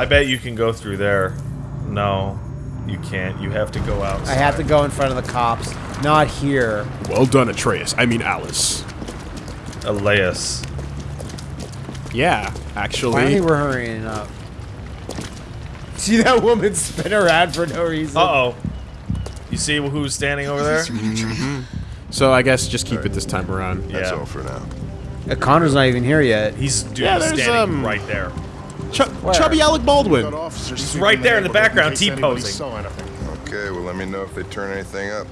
I bet you can go through there. No, you can't. You have to go out. I have to go in front of the cops. Not here. Well done, Atreus. I mean Alice. Elias. Yeah, actually. Finally, we're hurrying up. See that woman spin around for no reason? Uh oh. You see who's standing over there? So I guess just keep it this time around. That's Yeah. all for now. Uh, Connor's not even here yet. He's dude, Yeah, he's standing um, right there. Ch- chubby Alec Baldwin. He's right there in the background, T-posing. Okay, well, let me know if they turn anything up.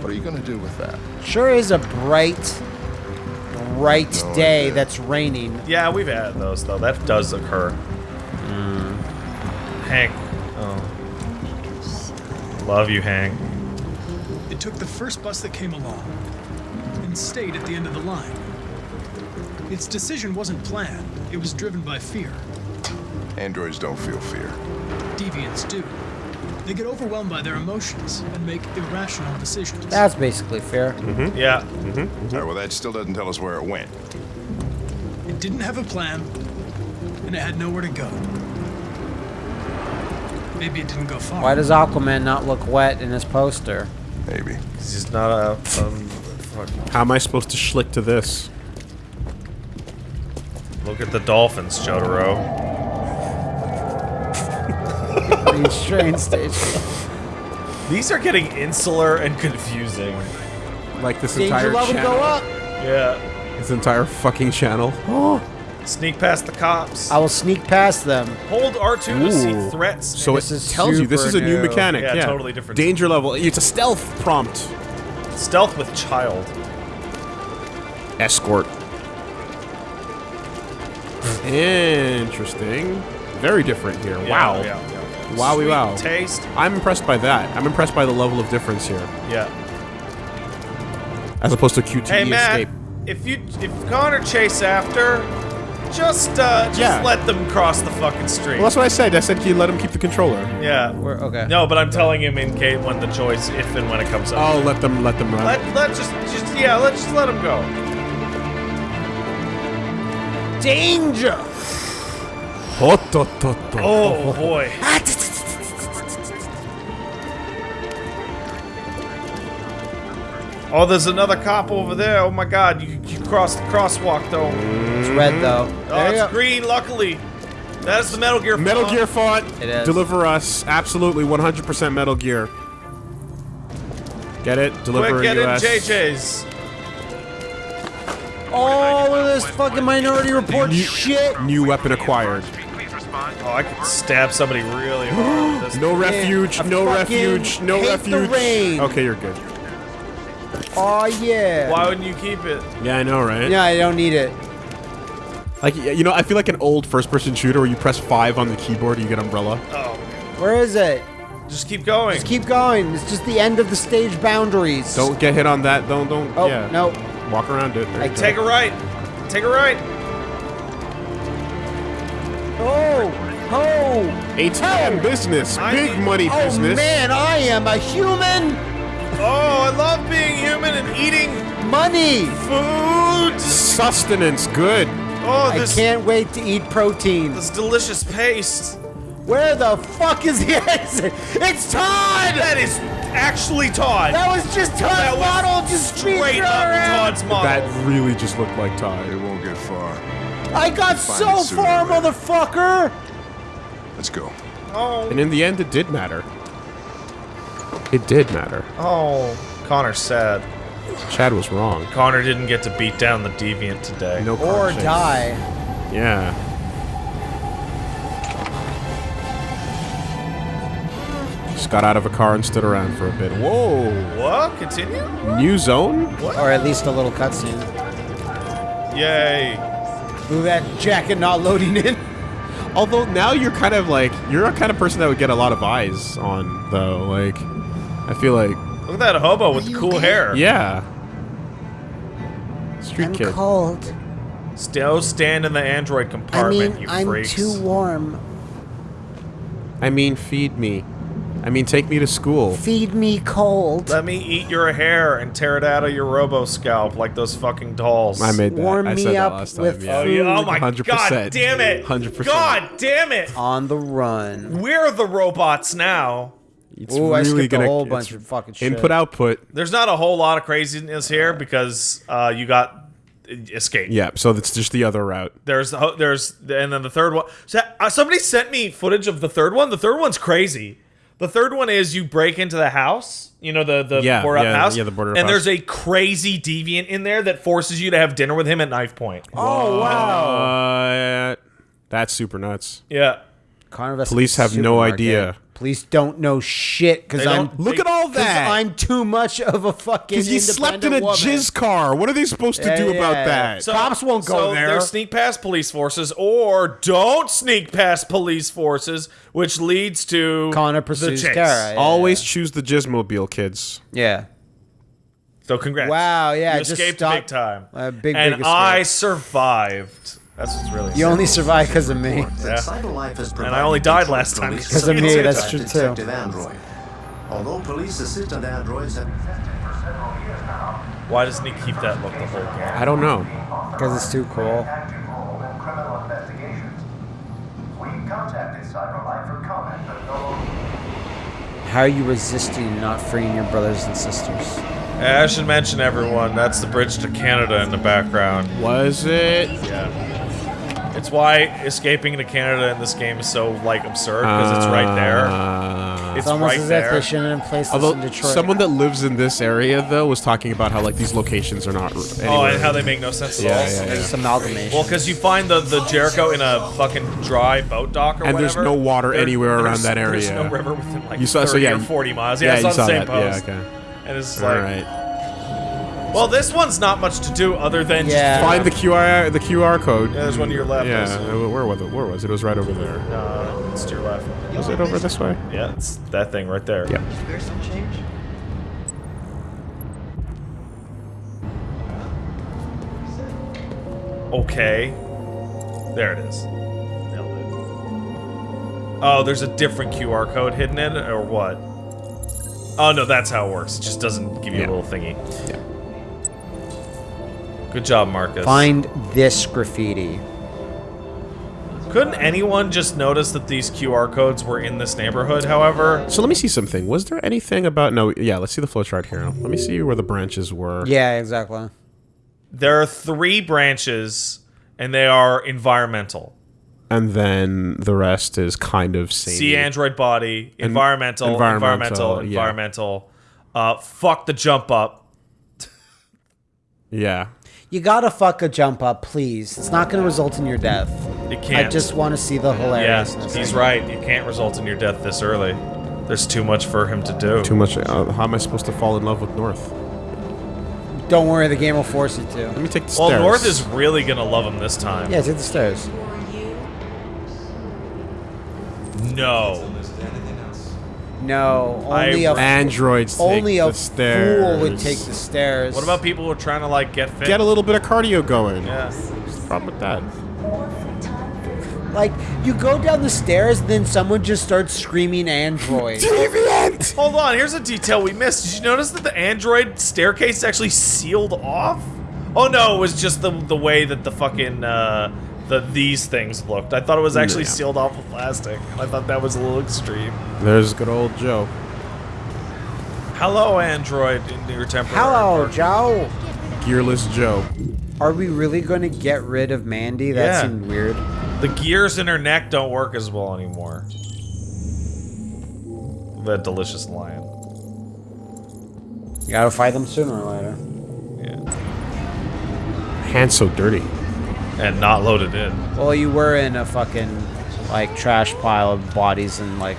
What are you gonna do with that? Sure is a bright, bright No day idea. that's raining. Yeah, we've had those though. That does occur. Hmm. Hank. Oh. Love you, Hank. It took the first bus that came along and stayed at the end of the line. Its decision wasn't planned, it was driven by fear. Androids don't feel fear. Deviants do. They get overwhelmed by their emotions and make irrational decisions. That's basically fair. Mm-hmm. Yeah. Mm-hmm. Mm-hmm. All right, well, that still doesn't tell us where it went. It didn't have a plan, and it had nowhere to go. Maybe it didn't go far. Why does Aquaman not look wet in his poster? Maybe. 'Cause He's not a. Um, How am I supposed to schlick to this? Look at the dolphins, Jotaro. These train station. These are getting insular and confusing. Like this Danger entire level channel. go up. Yeah. This entire fucking channel. Sneak past the cops. I will sneak past them. Hold R2 to see threats. So This it is tells you this is a new new. mechanic. Yeah, Yeah, totally different. Danger level. It's a stealth prompt. Stealth with child. Escort. Interesting. Very different here. Yeah, wow. Yeah, yeah, yeah. Wowie Sweet wow. Taste. I'm impressed by that. I'm impressed by the level of difference here, Yeah. as opposed to QTE Hey Matt, escape. if you if Connor chase after, just uh just Yeah. let them cross the fucking street. Well, that's what I said. I said you let him keep the controller. yeah. We're, okay. No, but I'm telling him in case when the choice, if and when it comes up. Oh, let them let them run. Let let just just yeah, let's just let him go. Danger! Hot, hot, hot, hot. Oh boy. Ah, oh, there's another cop over there. Oh my God, you you crossed the crosswalk though. It's red though. Oh, it's go. green. Luckily, that's the Metal Gear. Metal font. Gear font. It is. Deliver us. Absolutely 100% Metal Gear. Get it? Deliver Quick, get in US. JJ's. Oh, of this fucking Minority Report shit. New weapon acquired. Oh, I could stab somebody really hard. with this. No refuge. I No refuge. No hate the refuge. rain. Okay, you're good. Oh yeah. Why wouldn't you keep it? Yeah, I know, right? Yeah, I don't need it. Like, you know, I feel like an old first-person shooter where you press five on the keyboard, and you get umbrella. Oh, Where is it? just keep going. Just keep going. It's just the end of the stage boundaries. Don't get hit on that. Don't, don't. Oh yeah. no. Walk around it. There I you go. Take a right. Take a right. Oh. Oh. ATM business. I Big need- money Oh business. man, I am a human. Oh, I love being human and eating Money. food. Sustenance. Good. Oh, I can't wait to eat protein. this delicious paste. Where the fuck is the exit? It's Todd! That is actually Todd. That was just Todd's That was model just straight up around. Todd's model. That really just looked like Todd. It won't get far. I got so far, motherfucker! Let's go. oh, And in the end, it did matter. It did matter. oh, Connor's sad. Chad was wrong. Connor didn't get to beat down the deviant today. No Or die. Yeah. Just got out of a car and stood around for a bit. Whoa! What? Continue? New zone? Or at least a little cutscene. Yay. Ooh, that jacket not loading in. Although now you're kind of like you're a kind of person that would get a lot of eyes on though. Like, I feel like Look at that hobo with the cool hair. yeah. Street I'm kid. cold. Still stand in the android I compartment, mean, you I'm freaks. too warm. I mean, feed me. I mean, take me to school. Feed me cold. Let me eat your hair and tear it out of your robo scalp like those fucking dolls. I made that. Warm I me said that up last time. with yeah. Oh, yeah. oh my 100%. god damn it! 100%. God damn it! On the run. We're the robots now. It's Ooh, I skipped a gonna, whole bunch of fucking shit. Input output. There's not a whole lot of craziness here because uh, you got escape. Yeah, so that's just the other route. There's the there's and then the third one. So, uh, somebody sent me footage of the third one. The third one's crazy. The third one is you break into the house. You know the the Yeah, board up yeah, house. yeah, the boarded up And house. there's a crazy deviant in there that forces you to have dinner with him at knife point. Oh wow. Uh, that's super nuts. Yeah. Connor Police have no supermarket. idea. Police don't know shit because I'm don't- Look They- at all that. I'm too much of a fucking. Because you slept in a independent woman. jizz car. What are they supposed to Yeah, do about yeah. that? So- Cops won't go so there. There's sneak past police forces, or don't sneak past police forces, which leads to Connor pursues chase. Kara. Yeah. Always choose the jizzmobile, kids. Yeah. So congrats. Wow, yeah, you just escaped stop- big time. Uh, big, and big I survived. That's what's really. You only survive because of me. Yeah. And I only died last time. Because of me, that's true too. Detective Android. Although police assistant androids have existed for several years now, Why doesn't he keep that look the whole game? I don't know. Because it's too cool. active role in criminal investigations. We contacted Cyberlife for comment, but no How are you resisting not freeing your brothers and sisters? I should mention everyone. That's the bridge to Canada in the background. Was it? Yeah. It's why escaping to Canada in this game is so like absurd because it's right there. Uh, It's It's almost right as if there. they shouldn't have placed this although in Detroit. someone that lives in this area though was talking about how like these locations are not. Oh, and how they make no sense at Yeah, all. yeah, yeah. It's amalgamation. Well, because you find the, the Jericho in a fucking dry boat dock or And there's no water anywhere around there's- that There's no river within like You saw- 30 so yeah, or 40 miles. Yeah, yeah, it's you on the same that. post. Yeah, okay. And it's like, right. Well, this one's not much to do other than Yeah. Find the QR the QR code. Yeah, there's one to your left. Yeah, where was it? Where was it? It was right over there. Uh, it's to your left. Was it over this way? Yeah, it's that thing right there. Yeah. There's some change. Okay. There it is. Nailed it. Oh, there's a different QR code hidden in it, or what? Oh no, that's how it works. It just doesn't give you Yeah. a little thingy. Yeah. Good job, Markus. Find this graffiti. Couldn't anyone just notice that these QR codes were in this neighborhood, however? So let me see something. Was there anything about no? Yeah, let's see the flowchart here. Let me see where the branches were. Yeah, exactly. There are three branches, and they are environmental. And then the rest is kind of same. See Android body, environmental, environmental, environmental, environmental. yeah. Uh, fuck the jump up. Yeah. You gotta fuck a jump up, please. It's not gonna result in your death. It can't. I just want to see the Yeah, hilariousness. he's right. You can't result in your death this early. There's too much for him to do. Too much. Uh, how am I supposed to fall in love with North? Don't worry, the game will force you to. Let me take the well, stairs. North is really gonna love him this time. Yeah, take the stairs. No. No, only I- a Androids. Take only the a stairs. fool would take the stairs. What about people who are trying to like get fit? Get a little bit of cardio going. Yeah. What's the problem with that? like you go down the stairs, then someone just starts screaming "Android." Deviant! Hold on. Here's a detail we missed. Did you notice that the Android staircase is actually sealed off? Oh no, it was just the the way that the fucking uh, the these things looked. I thought it was actually Yeah. sealed off with plastic. I thought that was a little extreme. There's good old Joe. Hello, Android, in your temporary. Hello, park. Joe. Gearless Joe. Are we really going to get rid of Mandy? That Yeah. seemed weird. The gears in her neck don't work as well anymore. That delicious lion. You gotta fight them sooner or later. Yeah. Hands so dirty. And not loaded in. Well, you were in a fucking like trash pile of bodies and like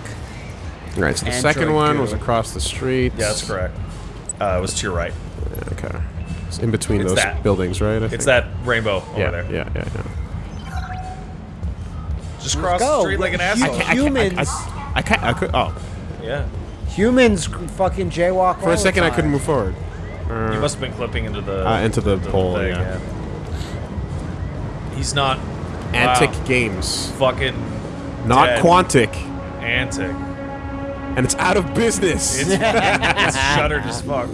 Right. So the Android second one goo. was across the street. Yeah, that's correct. Uh, it was to your right. Okay. It's in between It's those that. buildings, right? I It's think. that rainbow over Yeah, there. yeah, yeah, yeah. Just cross the go. street like an You- asshole. I- Humans. I, I can't. I could. Oh, yeah. humans fucking jaywalk. for a second, I couldn't move forward. You must have been clipping into the Uh, into the pole, thing, yeah. He's not Antic wow, games, fucking not Dead. Quantic. antic. and it's out of business. It's, it's shuttered as fuck.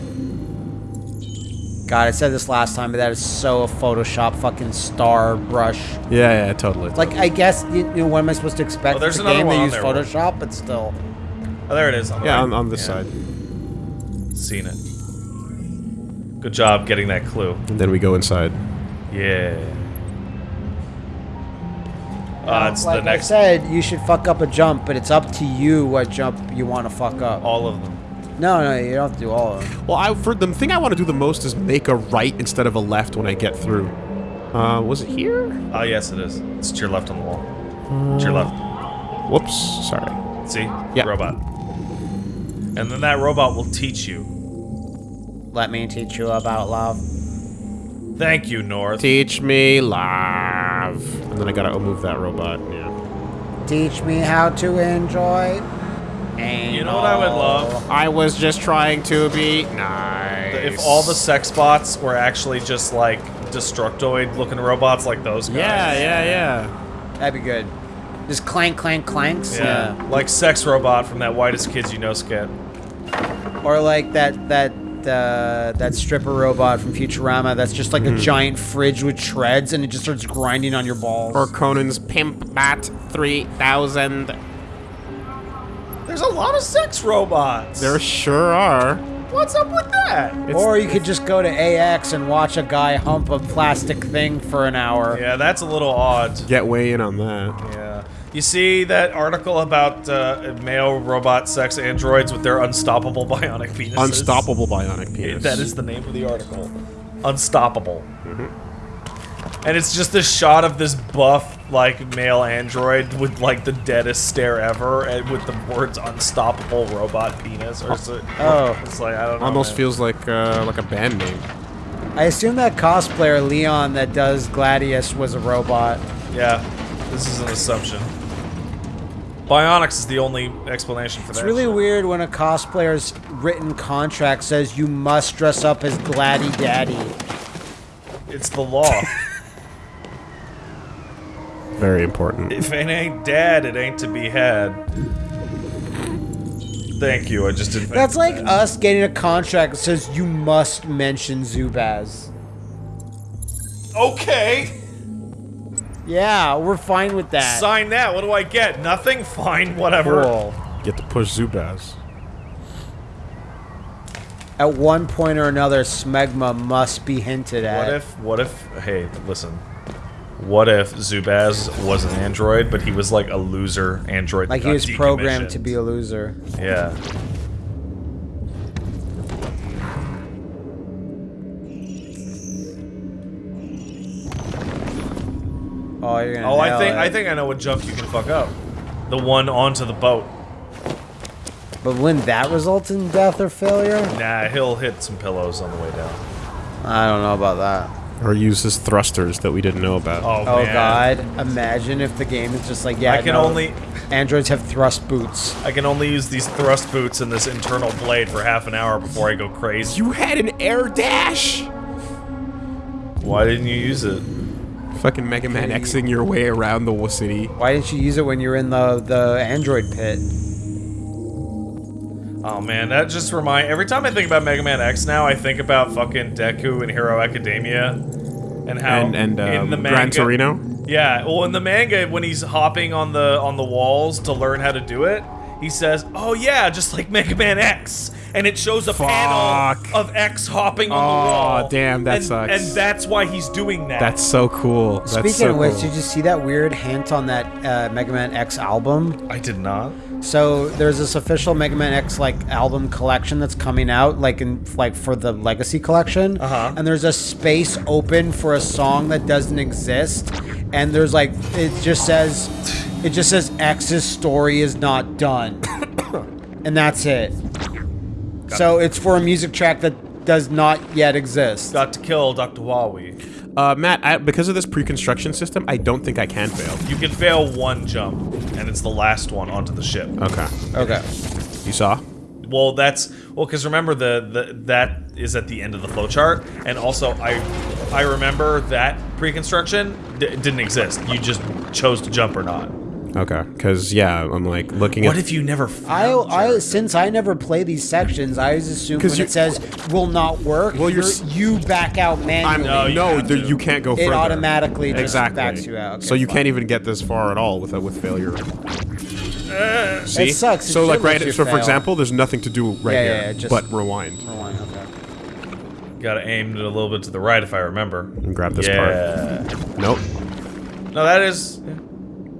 God, I said this last time, but that is so a Photoshop fucking star brush. yeah, yeah, totally. Like, I guess, you you know, what am I supposed to expect? Oh, there's It's a game one they on use there. Photoshop, but still. Oh, there it is. On the yeah, right. on, on this Yeah, side. Seen it. Good job getting that clue. And then we go inside. Yeah. Uh, it's like the next. I said, you should fuck up a jump, but it's up to you what jump you want to fuck up. all of them. No, no, you don't have to do all of them. Well, I for the thing I want to do the most is make a right instead of a left when I get through. Uh, was it here? Oh, yes, it is. It's to your left on the wall. To your left. Whoops, sorry. See? Yeah. Robot. And then that robot will teach you. Let me teach you about love. Thank you, North. Teach me love. And then I gotta move that robot. Yeah. Teach me how to enjoy. You know what I would love? I was just trying to be nice. If all the sex bots were actually just like Destructoid looking robots like those guys. Yeah, yeah, yeah. That'd be good. Just clank, clank, clanks. Yeah. Like Sex Robot from that Whitest Kids You Know skit. Or like that that uh, that stripper robot from Futurama. That's just like a giant fridge with treads, and it just starts grinding on your balls. Or Conan's Pimp Bat 3000. There's a lot of sex robots. There sure are. What's up with that? Or you could just go to AX and watch a guy hump a plastic thing for an hour. Yeah, that's a little odd. Get way in on that. Yeah. You see that article about uh, male robot sex androids with their unstoppable bionic penises? Unstoppable bionic penis. That is the name of the article. Unstoppable. And it's just a shot of this buff, like, male android with, like, the deadest stare ever, and with the words unstoppable robot penis, or so. Oh. It's like, I don't know. Almost man. feels like uh, like a band name. I assume that cosplayer Leon that does Gladius was a robot. Yeah, this is an assumption. Bionics is the only explanation for It's that. It's really shit. weird when a cosplayer's written contract says you must dress up as Gladdy Daddy. It's the law. Very important. if it ain't dad, it ain't to be had. Thank you, I just didn't. That's like us getting a contract that says you must mention Zubaz. Okay, Yeah, we're fine with that. sign that. What do I get? Nothing? Fine, whatever. Cool. Get to push Zubaz. At one point or another, smegma must be hinted at. What if, what if, hey, listen. What if Zubaz was an android, but he was like a loser android? that like he got was programmed to be a loser? Yeah. Oh, you're gonna Oh, I think it. I think I know what jump you can fuck up. The one onto the boat. But wouldn't that result in death or failure? Nah, he'll hit some pillows on the way down. I don't know about that. Or use his thrusters that we didn't know about. Oh, Oh man. god, imagine if the game is just like, yeah, I can no, only androids have thrust boots. I can only use these thrust boots and this internal blade for half an hour before I go crazy. You had an air dash! Why didn't you use it? Fucking Mega Man Xing your way around the w- city. Why didn't you use it when you were in the the android pit? Oh man, that just remind. Every time I think about Mega Man X now, I think about fucking Deku and Hero Academia, and how And, and in um, the Gran manga, Torino. Yeah, well, in the manga, when he's hopping on the on the walls to learn how to do it, he says, "Oh yeah, just like Mega Man X," and it shows a panel of X hopping on Aw, the wall. Oh damn, that and, sucks. And that's why he's doing that. That's so cool. That's Speaking so of which, cool. did you see that weird hint on that uh, Mega Man X album? I did not. So there's this official Mega Man X like album collection that's coming out, like in like for the Legacy collection. Uh-huh. And there's a space open for a song that doesn't exist, and there's like it just says, it just says X's story is not done, and that's it. So it's for a music track that does not yet exist. Got to kill Dr. Wawi. Uh, Matt, I, because of this pre-construction system, I don't think I can fail. You can fail one jump, and it's the last one onto the ship. Okay. Okay. You saw? Well, that's well because remember the, the that is at the end of the flowchart, and also I I remember that pre-construction didn't exist. You just chose to jump or not. Okay, because yeah, I'm like looking What at. What if you never I, found I Jericho? since I never play these sections, I always assume 'Cause when it says will not work, Well, you're you're, you back out I'm manually. No, you there- you can't go It further. automatically just exactly. backs you out. Okay, so you fine. can't even get this far at all with with failure. Uh, See? It sucks. It so like right. you So for example, there's nothing to do right Yeah, here, yeah, yeah, just- but rewind Rewind, okay. Gotta aim it a little bit to the right if I remember. and grab this yeah. part. Nope. No, that is.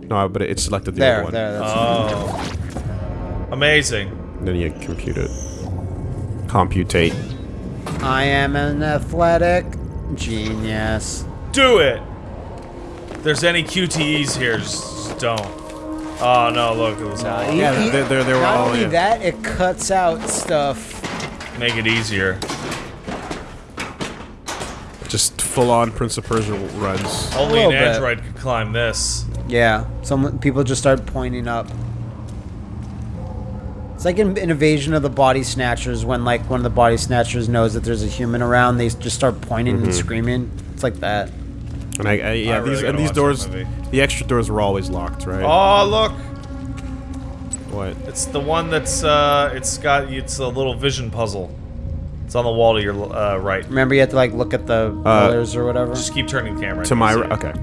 No, but it selected the There, other one. there. That's Oh. Amazing. Then you compute it. Computate. I am an athletic genius. Do it. If there's any QTEs here, just don't. Oh no! Look, it was all. Yeah, they- they- they were Not all only in. that, it cuts out stuff. Make it easier. Just full on Prince of Persia runs. Only an little bit. android could climb this. Yeah, some people just start pointing up. It's like in an invasion of the body snatchers when like one of the body snatchers knows that there's a human around, they just start pointing Mm-hmm. and screaming. It's like that. And I, I yeah, I really these and these doors, the extra doors were always locked, right? Oh look! What? It's the one that's uh, it's got it's a little vision puzzle. It's on the wall to your uh, right. Remember, you have to like look at the Uh, colors or whatever. Just keep turning the camera. To my can right. Okay,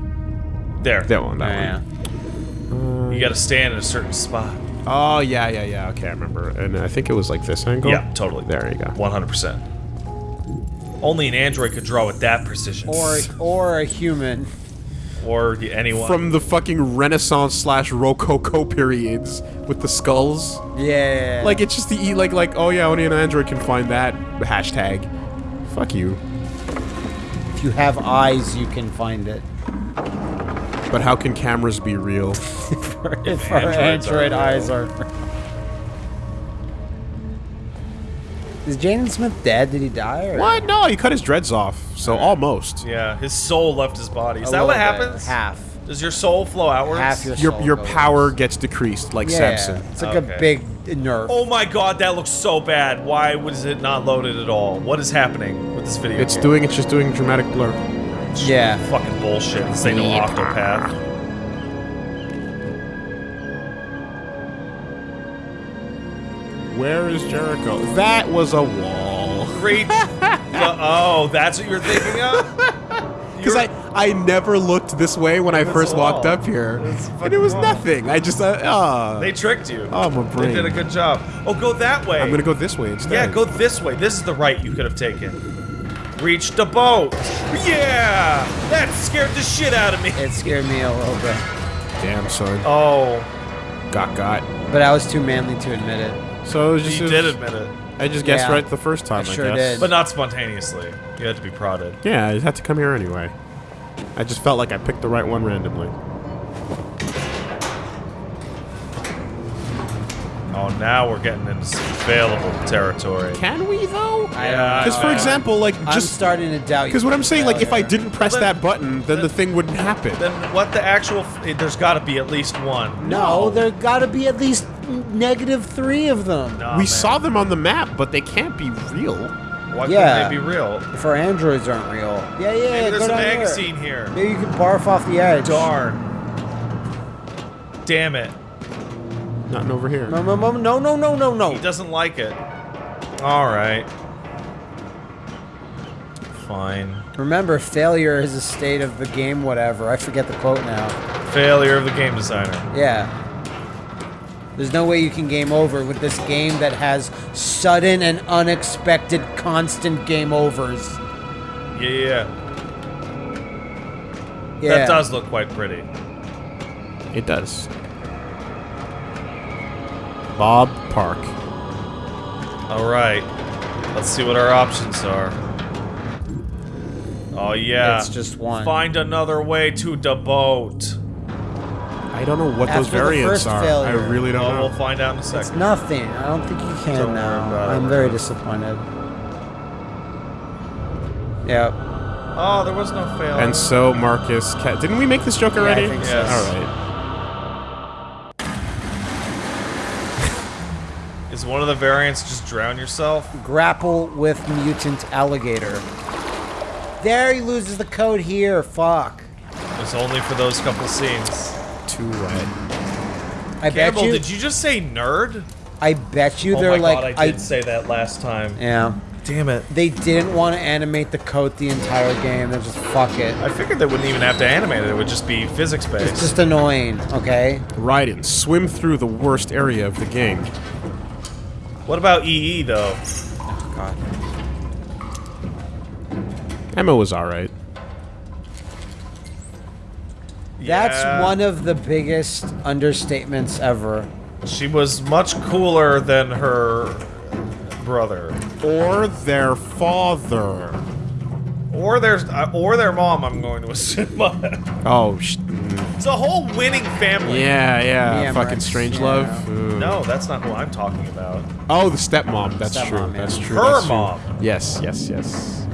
There. that one. That yeah. one. You gotta stand in a certain spot. Oh yeah, yeah, yeah. Okay, I remember. And I think it was like this angle. Yeah, totally. There you go. 100%. Only an android could draw with that precision. Or or a human. or anyone. From the fucking Renaissance slash Rococo periods with the skulls. Yeah. Like it's just the e like like oh yeah, only an android can find that hashtag. Fuck you. if you have eyes, you can find it. But how can cameras be real? if our androids are android real. eyes are. Is Jaden Smith dead? Did he die? Or? What? No, he cut his dreads off. So almost. yeah, his soul left his body. Is A that what little bit. happens? Half. Does your soul flow outwards? Half your Your soul your goes. power gets decreased like Yeah, Samson. it's like Okay. a big nerf. Oh my god, that looks so bad. Why was it not loaded at all? What is happening with this video? It's game? doing it's just doing dramatic blur. yeah. fucking bullshit. This ain't no Octopath. Where is Jericho? That was a wall. Great. the- oh, that's what you're thinking of? Because I, I never looked this way when I first walked up here. And it was wall. nothing. I just, uh, ah. They tricked you. Oh, my They brain. They did a good job. Oh, go that way. I'm gonna go this way instead. Yeah, go this way. This is the right you could have taken. Reach the boat. Yeah! That scared the shit out of me. It scared me a little bit. Damn, son. Oh, Got got. But I was too manly to admit it. So it was just, you did admit it. I just guessed Yeah. right the first time. I I, sure guess. did. But not spontaneously. You had to be prodded. Yeah, I had to come here anyway. I just felt like I picked the right one randomly. Oh, now we're getting into some available territory. Can we though? Yeah, Because for example, like I'm just starting to doubt you. because what I'm saying, like if I didn't press Well, then- that button, then the thing wouldn't happen. Then what the actual... F there's got to be at least one. No, there gotta be at least negative three of them. No, we man. saw them on the map, but they can't be real. Why Yeah. couldn't they be real? If our androids aren't real. Yeah, yeah, Maybe go there's a down there. magazine here. Maybe you can barf off the edge. Darn. Damn it. Nothing over here. No, no, no, no, no, no, no, no. He doesn't like it. All right. Fine. Remember, failure is a state of the game, whatever. I forget the quote now. Failure of the game designer. Yeah. There's no way you can game over with this game that has sudden and unexpected constant game overs. Yeah, yeah. Yeah. That does look quite pretty. It does. Bob Park. All right. Let's see what our options are. Oh yeah. It's just one. Find another way to the boat. I don't know what After those variants are. failure. I really don't Well, know. we'll find out in a It's second. nothing. I don't think you can Don't now. I'm very disappointed. Yep. Oh, there was no failure. And so Markus, Ca- didn't we make this joke already? I think so. Yes. All right. Is one of the variants just drown yourself? Grapple with mutant alligator. There he loses the code here. Fuck. It's only for those couple scenes. Too wet. I bet Campbell, you. did you just say nerd? I bet you oh they're my like. god, I did say that last time. yeah. Damn it. They didn't want to animate the coat the entire game. They're just fuck it. I figured they wouldn't even have to animate it. It would just be physics based. It's just annoying. Okay. Raiden, swim through the worst area of the game. What about EE though? God. Emma was alright. That's Yeah. one of the biggest understatements ever. She was much cooler than her brother, Or their father. or their uh, or their mom. I'm going to assume. Oh, sh-. It's a whole winning family. yeah, yeah. Yeah, fucking Rex, strange yeah. love. Ooh. No, that's not who I'm talking about. Oh, the stepmom. That's Stepmom, true. yeah. That's true. Her that's true. mom. Yes, yes, yes.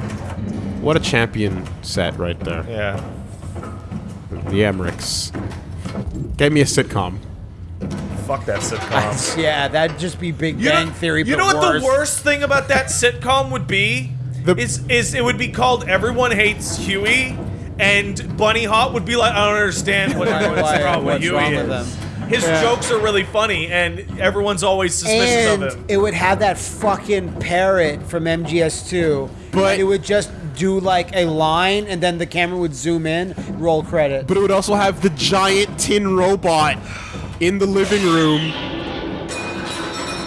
What a champion set right there. Yeah. The Emmerichs. Get me a sitcom. Fuck that sitcom. yeah, that'd just be Big You Bang know, Theory. you but know what worse. the worst thing about that sitcom would be? The- is is it would be called Everyone Hates Huey, and Bunny Hop would be like, I don't understand what, Why- what's why- wrong with what's Huey. wrong with is." them? His jokes are really funny, and everyone's always suspicious and of him. it would have that fucking parrot from MGS2. But- it would just do like a line, and then the camera would zoom in, roll credit. But it would also have the giant tin robot in the living room.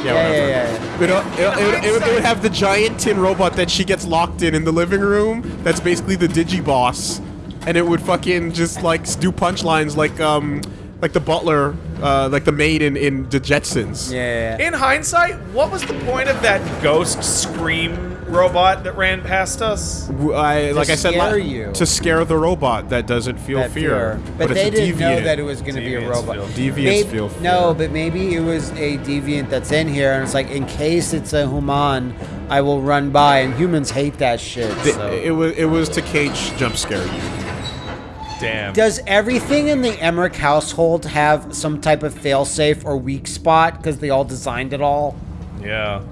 Yeah, yeah, whatever. yeah, yeah, yeah. But it, uh, it, it, it, it would have the giant tin robot that she gets locked in in the living room. That's basically the Digiboss, and it would fucking just like do punchlines like um like the butler, uh, like the maid in in the Jetsons. Yeah, yeah, yeah. In hindsight, what was the point of that ghost scream robot that ran past us? W- I, like I said, la- scare you. to scare the robot that doesn't feel That fear. But, it's they a didn't know that it was going to be a robot. feel. Deviants Maybe- feel fear. No, but maybe it was a deviant that's in here, and it's like, in case it's a human, I will run by, and humans hate that shit. Th- so. It was it was to cage jump scare you. Damn. Does everything in the Emmerich household have some type of failsafe or weak spot because they all designed it all? Yeah.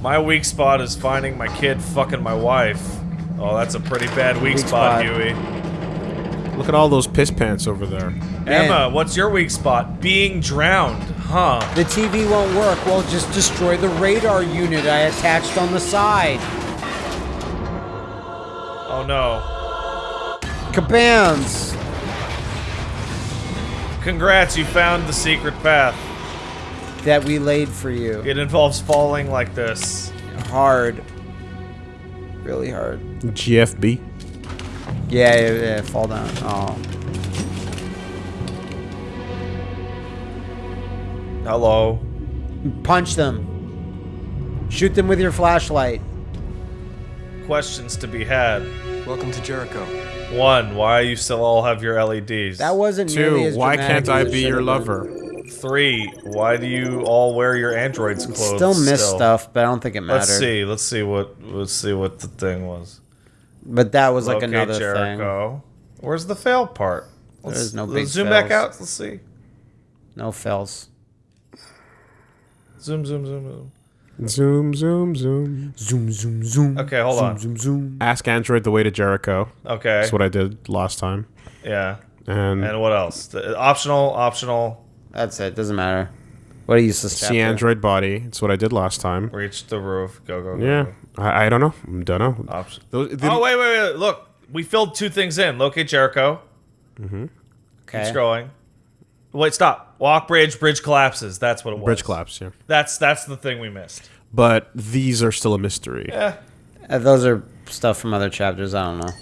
My weak spot is finding my kid fucking my wife. Oh, that's a pretty bad weak, Weak spot, spot. Huey. Look at all those piss pants over there. Emma, what's your weak spot? Being drowned, huh? The TV won't work. Well, just destroy the radar unit I attached on the side. Oh no. Kabams! Congrats, you found the secret path. That we laid for you. It involves falling like this. Hard. Really hard. GFB. Yeah, yeah, yeah, fall down. Oh. Hello. Punch them. Shoot them with your flashlight. Questions to be had. Welcome to Jericho. One, why you still all have your LEDs? That wasn't nearly Two. as Why can't I as it be your lover? Three, why do you all wear your android's clothes? Still miss stuff, but I don't think it mattered. Let's see. Let's see what. Let's see what the thing was. But that was like Locate another thing. Jericho. Where's the fail part? Let's, There's no let's big zoom back out. Let's see. No fails. Zoom, zoom, zoom, zoom. Zoom, zoom, zoom. Zoom, zoom, zoom. Okay, hold zoom, on. Zoom, zoom. Ask Android the way to Jericho. Okay. That's what I did last time. yeah. And, And what else? The- optional, optional. That's it. Doesn't matter. What do you use this see Android body. It's what I did last time. Reach the roof. Go, go, go. Yeah. go. I, I don't know. I Don't know. Option. Those, the- oh wait, wait, wait! Look, we filled two things in. Locate Jericho. Mm-hmm. Okay. Keep scrolling. Wait, stop. Walk bridge. Bridge collapses. That's what it was. Bridge collapse, yeah. That's that's the thing we missed. But these are still a mystery. Yeah. Uh, those are stuff from other chapters. I don't know.